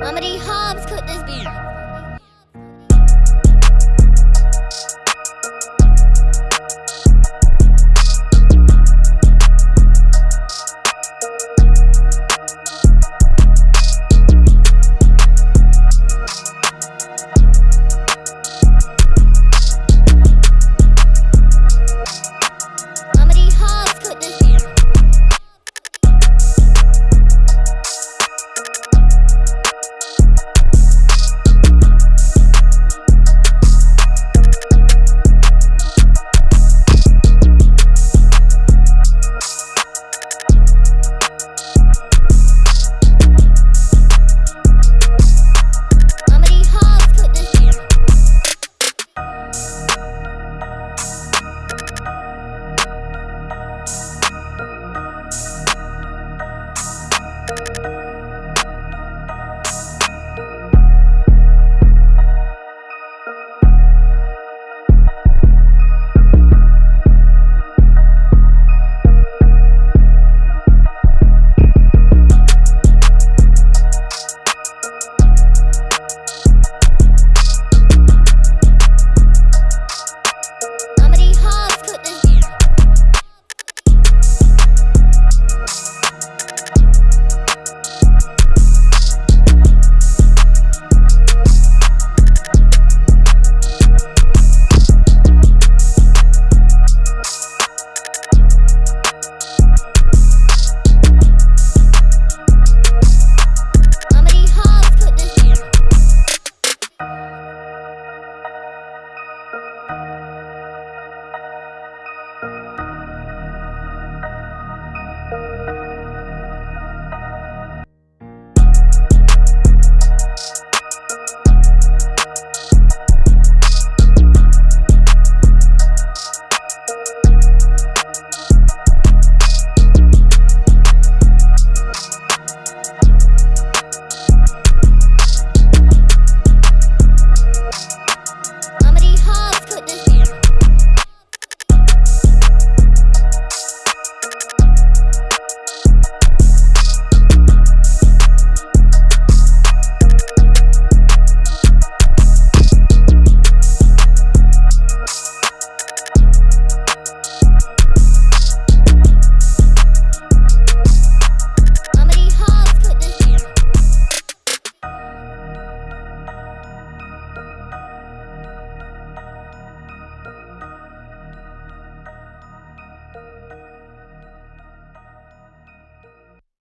How many hobs could this be?